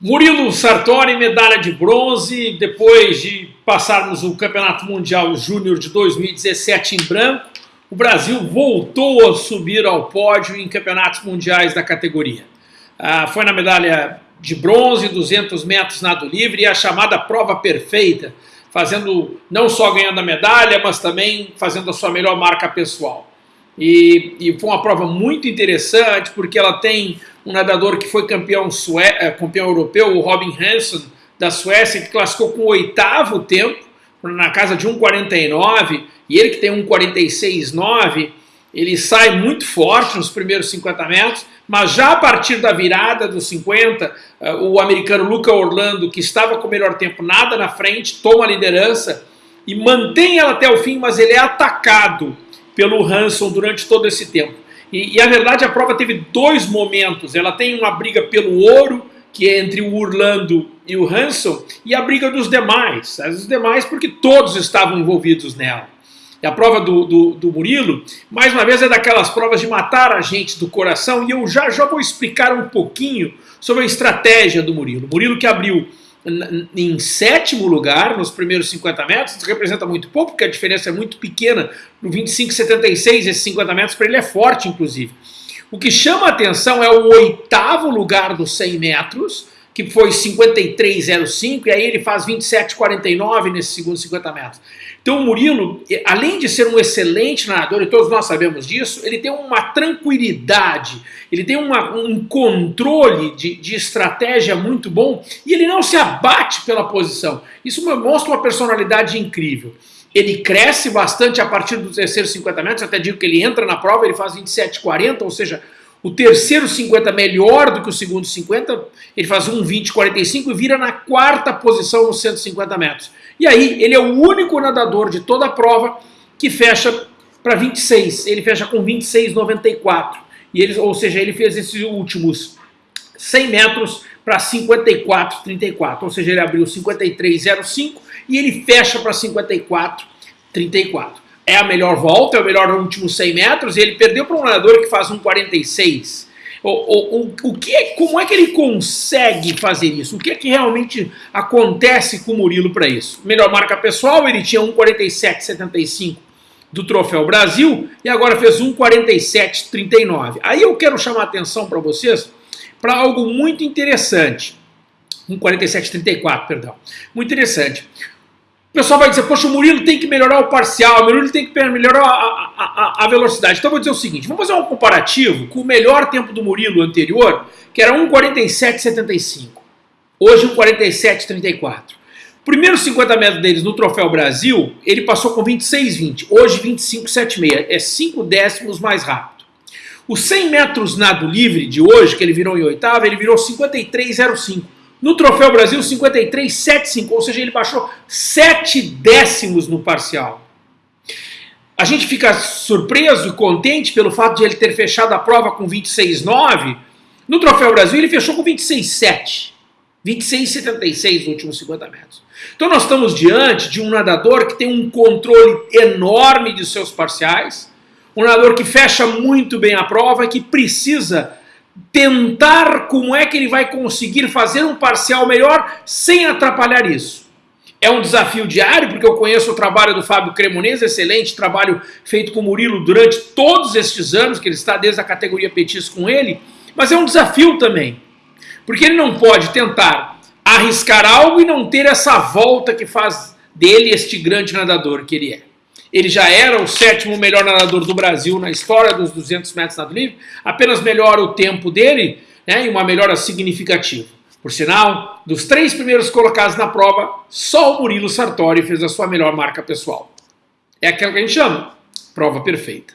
Murilo Sartori, medalha de bronze, depois de passarmos o Campeonato Mundial Júnior de 2017 em branco, o Brasil voltou a subir ao pódio em campeonatos mundiais da categoria. Ah, foi na medalha de bronze, 200 metros nado livre e a chamada prova perfeita, fazendo não só ganhando a medalha, mas também fazendo a sua melhor marca pessoal. E, e, foi uma prova muito interessante, porque ela tem um nadador que foi campeão, sué, campeão europeu, o Robin Hansen, da Suécia, que classificou com o oitavo tempo, na casa de 1,49, e ele que tem 1,46,9, ele sai muito forte nos primeiros 50 metros, mas já a partir da virada dos 50, eh, o americano Luca Orlando, que estava com o melhor tempo, nada na frente, toma a liderança e mantém ela até o fim, mas ele é atacado pelo Hanson durante todo esse tempo. E, e, a verdade, a prova teve dois momentos. Ela tem uma briga pelo ouro, que é entre o Orlando e o Hanson, e a briga dos demais. Os demais porque todos estavam envolvidos nela. E a prova do, do, do, Murilo, mais uma vez, é daquelas provas de matar a gente do coração, e eu já, já vou explicar um pouquinho sobre a estratégia do Murilo. Murilo que abriu em sétimo lugar nos primeiros 50 metros, isso representa muito pouco, porque a diferença é muito pequena. No 25,76, esses 50 metros para ele é forte, inclusive. O que chama a atenção é o oitavo lugar dos 100 metros, que foi 53,05, e aí ele faz 27,49 nesses segundos 50 metros. Então o Murilo, além de ser um excelente nadador, e todos nós sabemos disso, ele tem uma tranquilidade, ele tem uma, um controle de, de estratégia muito bom, e ele não se abate pela posição. Isso mostra uma personalidade incrível. Ele cresce bastante a partir dos terceiros 50 metros, até digo que ele entra na prova, ele faz 27,40, ou seja, o terceiro 50 melhor do que o segundo 50, ele faz um 20, 45 e vira na quarta posição nos 150 metros. E aí ele é o único nadador de toda a prova que fecha para 26, ele fecha com 26,94. E ele, ou seja, ele fez esses últimos 100 metros para 54,34, ou seja, ele abriu 53,05 e ele fecha para 54,34 é a melhor volta, é o melhor último 100 metros, e ele perdeu para um nadador que faz um 46. O, o, o, o que, é, como é que ele consegue fazer isso? O que é que realmente acontece com o Murilo para isso? Melhor marca pessoal, ele tinha um 47,75 do Troféu Brasil e agora fez um 47,39. Aí eu quero chamar a atenção para vocês para algo muito interessante. Um 47,34, perdão. Muito interessante. O pessoal vai dizer, poxa, o Murilo tem que melhorar o parcial, o Murilo tem que melhorar a, a, a, velocidade. Então eu vou dizer o seguinte, vamos fazer um comparativo com o melhor tempo do Murilo anterior, que era 1,47,75. Hoje 1,47,34. Primeiros 50 metros deles no Troféu Brasil, ele passou com 26,20. Hoje 25,76. É 5 décimos mais rápido. Os 100 metros nado livre de hoje, que ele virou em oitava, ele virou 53,05. No Troféu Brasil, 53,75, ou seja, ele baixou 7 décimos no parcial. A gente fica surpreso e contente pelo fato de ele ter fechado a prova com 26,9. No Troféu Brasil, ele fechou com 26,7. 26,76 nos últimos 50 metros. Então nós estamos diante de um nadador que tem um controle enorme de seus parciais, um nadador que fecha muito bem a prova e que precisa tentar como é que ele vai conseguir fazer um parcial melhor sem atrapalhar isso. É um desafio diário, porque eu conheço o trabalho do Fábio Cremonese, excelente trabalho feito com o Murilo durante todos estes anos, que ele está desde a categoria Petis com ele, mas é um desafio também, porque ele não pode tentar arriscar algo e não ter essa volta que faz dele este grande nadador que ele é. Ele já era o sétimo melhor nadador do Brasil na história dos 200 metros nado livre, apenas melhora o tempo dele né, e uma melhora significativa. Por sinal, dos três primeiros colocados na prova, só o Murilo Sartori fez a sua melhor marca pessoal. É aquela que a gente chama prova perfeita.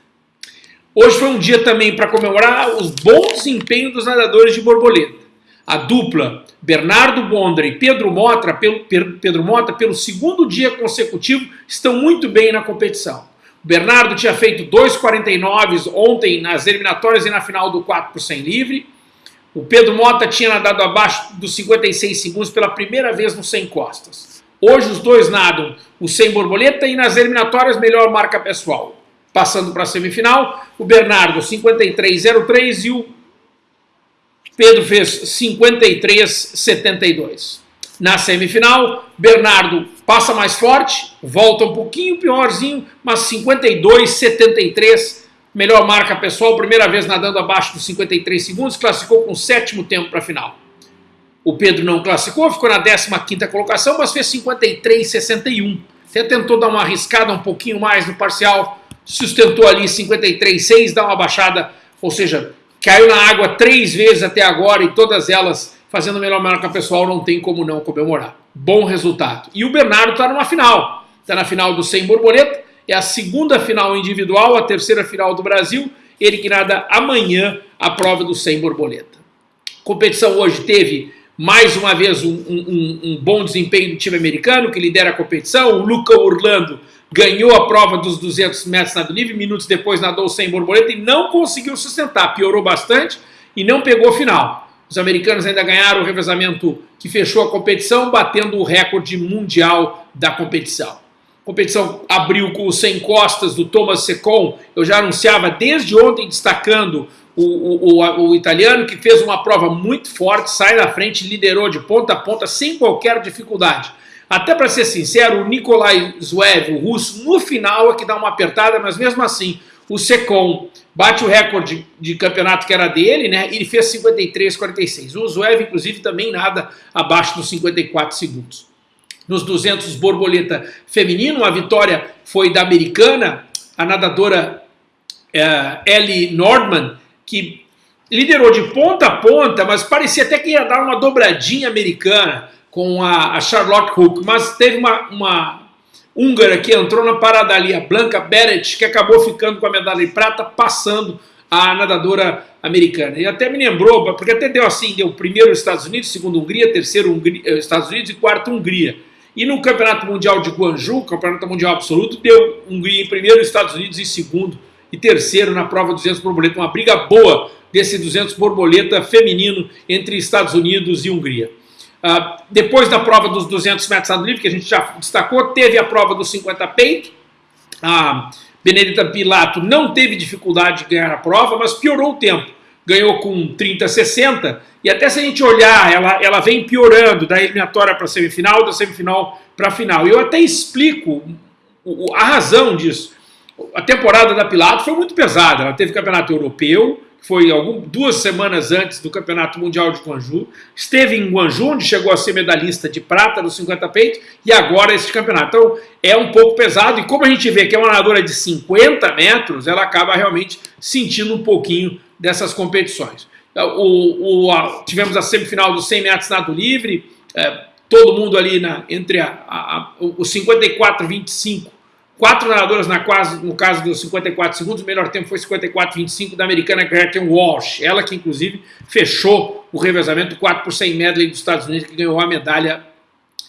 Hoje foi um dia também para comemorar os bons desempenhos dos nadadores de borboleta. A dupla Bernardo Bondra e Pedro Mota, pelo, Pedro Mota, pelo segundo dia consecutivo, estão muito bem na competição. O Bernardo tinha feito 2,49 ontem nas eliminatórias e na final do 4 por 100 livre. O Pedro Mota tinha nadado abaixo dos 56 segundos pela primeira vez no 100 costas. Hoje os dois nadam o 100 borboleta e nas eliminatórias melhor marca pessoal. Passando para a semifinal, o Bernardo 53,03 e o Pedro fez 53,72. Na semifinal, Bernardo passa mais forte, volta um pouquinho piorzinho, mas 52,73, melhor marca pessoal, primeira vez nadando abaixo dos 53 segundos, classificou com o sétimo tempo para a final. O Pedro não classificou, ficou na 15ª colocação, mas fez 53,61. Até tentou dar uma arriscada um pouquinho mais no parcial, sustentou ali 53,6, dá uma baixada, ou seja, caiu na água três vezes até agora e todas elas fazendo melhor marca pessoal, não tem como não comemorar. Bom resultado. E o Bernardo está numa final, está na final do 100 borboleta, é a segunda final individual, a terceira final do Brasil, ele que nada amanhã a prova do 100 borboleta. competição hoje teve mais uma vez um, um, um, bom desempenho do time americano, que lidera a competição. O Luca Orlando ganhou a prova dos 200 metros nado livre, minutos depois nadou sem borboleta e não conseguiu sustentar, piorou bastante e não pegou a final. Os americanos ainda ganharam o revezamento que fechou a competição, batendo o recorde mundial da competição. A competição abriu com os 100 costas do Thomas Secon, eu já anunciava desde ontem destacando o, o, o, o, italiano que fez uma prova muito forte, sai na frente, liderou de ponta a ponta sem qualquer dificuldade. Até para ser sincero, o Nikolai Zvev, o russo, no final é que dá uma apertada, mas mesmo assim, o Secon bate o recorde de campeonato que era dele, né? Ele fez 53,46. O Zvev, inclusive, também nada abaixo dos 54 segundos. Nos 200 borboleta feminino, a vitória foi da americana, a nadadora uh, Ellie Nordman, que liderou de ponta a ponta, mas parecia até que ia dar uma dobradinha americana com a, a Charlotte Hook, mas teve uma, uma húngara que entrou na parada ali, a Blanca Beret, que acabou ficando com a medalha de prata, passando a nadadora americana. E até me lembrou, porque até deu assim, deu primeiro Estados Unidos, segundo Hungria, terceiro Hungria, eh, Estados Unidos e quarto Hungria. E no Campeonato Mundial de Guangzhou, Campeonato Mundial Absoluto, deu Hungria em primeiro, Estados Unidos em segundo e terceiro na prova 200 borboleta. Uma briga boa desse 200 borboleta feminino entre Estados Unidos e Hungria. Uh, depois da prova dos 200 metros nado livre, que a gente já destacou, teve a prova dos 50 peito. A Benedita Pilato não teve dificuldade de ganhar a prova, mas piorou o tempo. Ganhou com 30-60, e até se a gente olhar, ela, ela vem piorando da eliminatória para a semifinal, da semifinal para a final. E eu até explico a razão disso a temporada da Pilato foi muito pesada. Ela teve campeonato europeu, foi algum, duas semanas antes do Campeonato Mundial de Guangzhou. Esteve em Guangzhou, onde chegou a ser medalhista de prata no 50 peito, e agora esse campeonato. Então é um pouco pesado, e como a gente vê que é uma nadadora de 50 metros, ela acaba realmente sentindo um pouquinho dessas competições. O, o, a, tivemos a semifinal dos 100 metros nado livre, é, todo mundo ali na, entre a, a, os 54 e 25 Quatro nadadoras na quase, no caso dos 54 segundos, o melhor tempo foi 54,25 da americana Gretchen Walsh. Ela que, inclusive, fechou o revezamento 4 por 100 medley dos Estados Unidos, que ganhou a medalha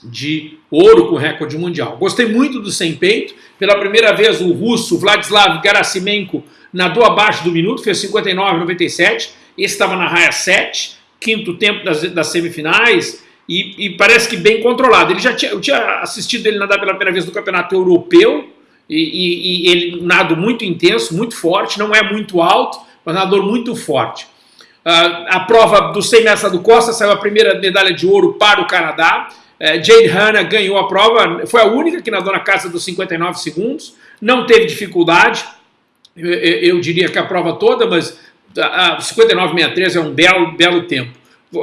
de ouro com recorde mundial. Gostei muito do 100 peito. Pela primeira vez, o russo Vladislav Garasimenko nadou abaixo do minuto, fez 59,97. Esse estava na raia 7, quinto tempo das, das semifinais. E, e, parece que bem controlado. Ele já tinha, eu tinha assistido ele nadar pela primeira vez no campeonato europeu, e, e, e, ele nado muito intenso, muito forte, não é muito alto, mas nadador muito forte. Uh, a prova do 100 metros do Costa saiu a primeira medalha de ouro para o Canadá. Uh, Jade Hanna ganhou a prova, foi a única que nadou na casa dos 59 segundos, não teve dificuldade, eu, eu diria que a prova toda, mas a 59,63 é um belo, belo tempo.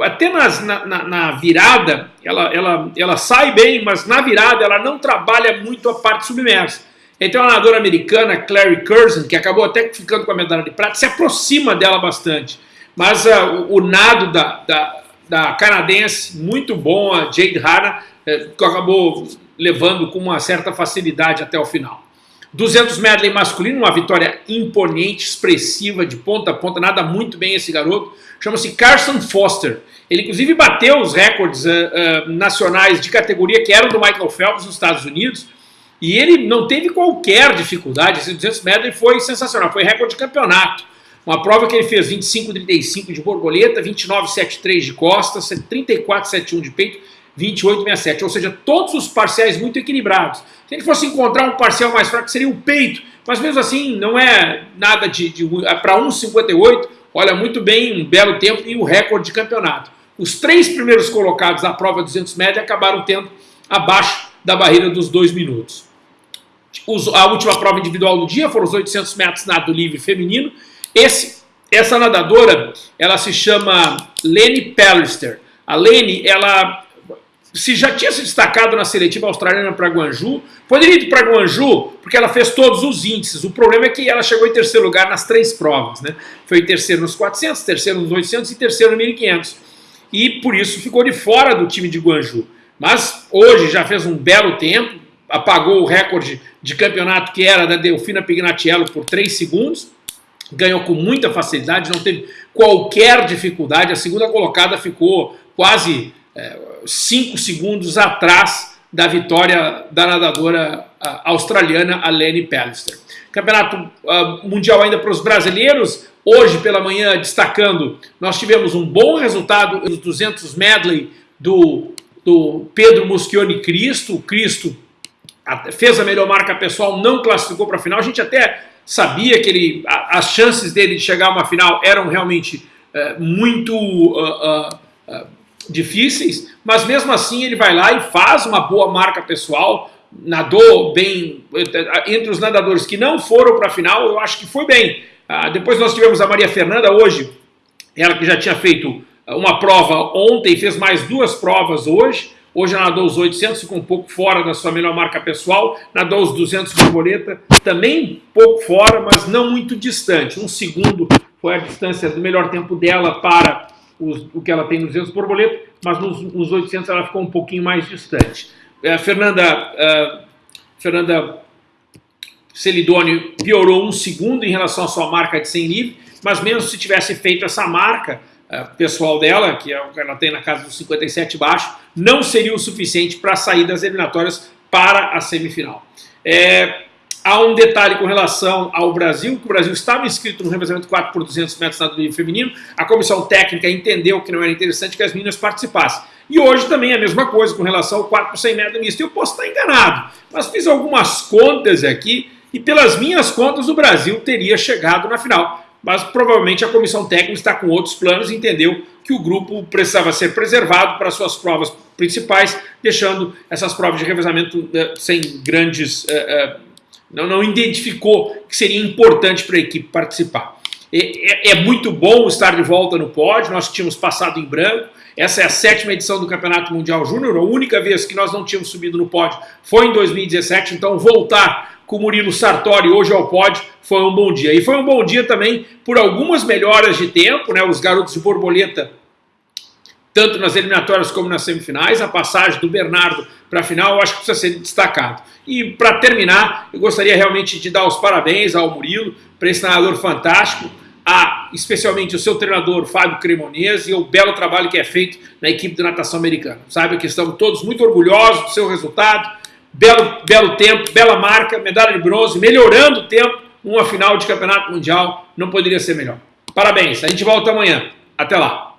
Até nas, na, na, na, virada, ela, ela, ela sai bem, mas na virada ela não trabalha muito a parte submersa. Então a nadadora americana Clary Curzon, que acabou até ficando com a medalha de prata, se aproxima dela bastante. Mas uh, o, o, nado da, da, da, canadense, muito bom, a Jade Hanna, eh, que acabou levando com uma certa facilidade até o final. 200 medley masculino, uma vitória imponente, expressiva, de ponta a ponta, nada muito bem esse garoto. Chama-se Carson Foster. Ele inclusive bateu os recordes uh, uh, nacionais de categoria que eram do Michael Phelps nos Estados Unidos. E ele não teve qualquer dificuldade, esse 200 metros foi sensacional, foi recorde de campeonato. Uma prova que ele fez 25,35 de borboleta, 29,73 de costas, 34,71 de peito, 28,67. Ou seja, todos os parciais muito equilibrados. Se ele fosse encontrar um parcial mais fraco, seria o peito. Mas mesmo assim, não é nada de... de é para 1,58, olha muito bem, um belo tempo e o recorde de campeonato. Os três primeiros colocados na prova 200 média acabaram tendo abaixo da barreira dos dois minutos. A última prova individual do dia foram os 800 metros nado livre feminino. Esse, essa nadadora, ela se chama Lene Pallister. A Lene, ela se já tinha se destacado na seletiva australiana para Guanju, poderia ir para Guanju porque ela fez todos os índices. O problema é que ela chegou em terceiro lugar nas três provas. Né? Foi terceiro nos 400, terceiro nos 800 e terceiro no 1500. E por isso ficou de fora do time de Guanju. Mas hoje já fez um belo tempo, apagou o recorde de campeonato que era da Delfina Pignatiello por 3 segundos, ganhou com muita facilidade, não teve qualquer dificuldade. A segunda colocada ficou quase 5 é, segundos atrás da vitória da nadadora australiana Alene Pallister. Campeonato uh, mundial ainda para os brasileiros, hoje pela manhã destacando, nós tivemos um bom resultado nos 200 medley do, do Pedro Muschione Cristo, o Cristo fez a melhor marca pessoal, não classificou para a final, a gente até sabia que ele, as chances dele de chegar a uma final eram realmente uh, muito uh, difíceis, mas mesmo assim ele vai lá e faz uma boa marca pessoal, nadou bem, entre os nadadores que não foram para a final, eu acho que foi bem. Depois nós tivemos a Maria Fernanda hoje, ela que já tinha feito uma prova ontem, fez mais duas provas hoje, hoje ela nadou os 800, ficou um pouco fora da sua melhor marca pessoal, nadou os 200 borboleta, também pouco fora, mas não muito distante, um segundo foi a distância do melhor tempo dela para os, o que ela tem nos 200 borboleta, mas nos, nos 800 ela ficou um pouquinho mais distante. A Fernanda, a Fernanda Celidoni piorou um segundo em relação à sua marca de 100 livre, mas mesmo se tivesse feito essa marca pessoal dela, que é que ela tem na casa dos 57 baixo, não seria o suficiente para sair das eliminatórias para a semifinal. É, Há um detalhe com relação ao Brasil, que o Brasil estava inscrito no revezamento 4 por 200 metros nado livre feminino, a comissão técnica entendeu que não era interessante que as meninas participassem. E hoje também é a mesma coisa com relação ao 4 por 100 metros misto. Eu posso estar enganado, mas fiz algumas contas aqui e pelas minhas contas o Brasil teria chegado na final. Mas provavelmente a comissão técnica está com outros planos e entendeu que o grupo precisava ser preservado para suas provas principais, deixando essas provas de revezamento eh, sem grandes... Eh, eh, não, não identificou que seria importante para a equipe participar. É, é, muito bom estar de volta no pódio, nós tínhamos passado em branco, essa é a sétima edição do Campeonato Mundial Júnior, a única vez que nós não tínhamos subido no pódio foi em 2017, então voltar com o Murilo Sartori hoje ao pódio foi um bom dia. E foi um bom dia também por algumas melhoras de tempo, né? os garotos de borboleta tanto nas eliminatórias como nas semifinais. A passagem do Bernardo para a final eu acho que precisa ser destacado. E para terminar, eu gostaria realmente de dar os parabéns ao Murilo, para esse treinador fantástico, a especialmente o seu treinador Fábio Cremonese e o belo trabalho que é feito na equipe de natação americana. Saiba que estamos todos muito orgulhosos do seu resultado, belo, belo tempo, bela marca, medalha de bronze, melhorando o tempo, uma final de campeonato mundial, não poderia ser melhor. Parabéns, a gente volta amanhã. Até lá.